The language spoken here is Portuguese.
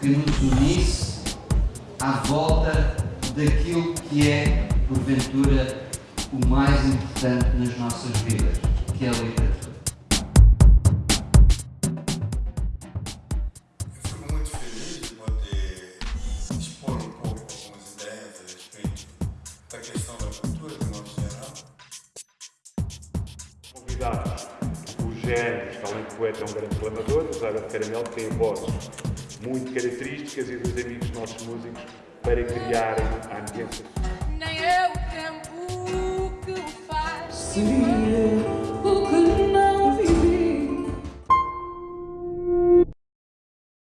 que nos unisse à volta daquilo que é, porventura, o mais importante nas nossas vidas, que é a literatura. Eu fico muito feliz de poder expor um pouco algumas ideias a respeito da questão da cultura de modo geral. Convidados, o Gênesis, além de poeta, é um grande declamador, o Zaga de Caramelo tem vozes muito características e dos amigos nossos músicos para criarem a ambiência Nem é o tempo que o faz. Seria